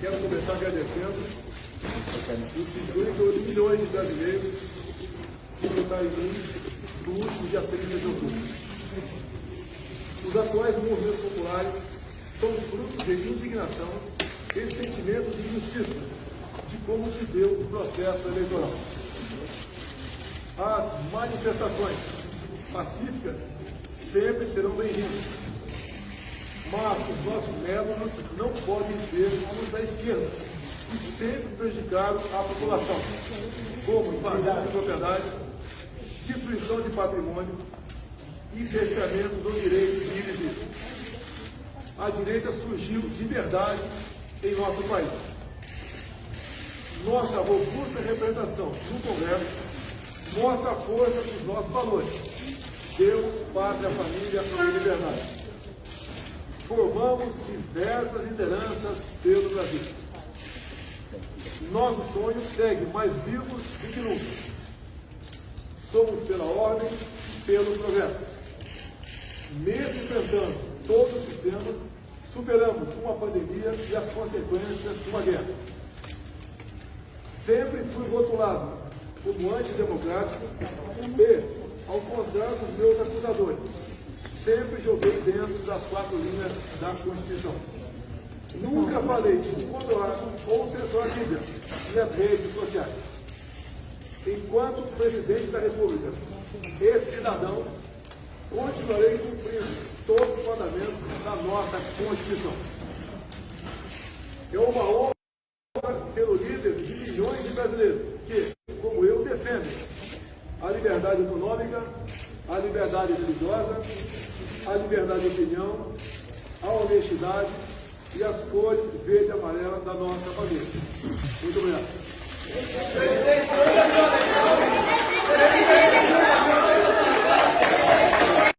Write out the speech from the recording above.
Quero começar agradecendo os 58 milhões de brasileiros que votaram em mim no último dia 30 de outubro. Os atuais movimentos populares são fruto de indignação e sentimento de injustiça de como se deu o processo eleitoral. As manifestações pacíficas sempre serão bem-vindas, mas os nossos métodos não podem ser como os da esquerda, que sempre prejudicaram a população, como invasão de propriedade, destruição de patrimônio e cerceamento do direito de vir. A direita surgiu de verdade em nosso país. Nossa robusta representação no Congresso mostra a força dos nossos valores. Deus, pátria, família e liberdade. Formamos diversas lideranças pelo Brasil. Nosso sonho segue mais vivos do que nunca. Somos pela ordem e pelo progresso. Mesmo enfrentando todo o sistema, superamos uma pandemia e as consequências de uma guerra. Sempre fui rotulado como antidemocrático e, ao contrário dos meus acusadores, sempre joguei dentro das quatro linhas da Constituição. Nunca falei de controlar ou censurar a mídia e as redes sociais. Enquanto presidente da República e cidadão, continuarei cumprindo todos os mandamentos da nossa Constituição. É uma honra ser o líder de milhões de brasileiros que, a liberdade econômica, a liberdade religiosa, a liberdade de opinião, a honestidade e as cores verde e amarela da nossa família. Muito obrigado.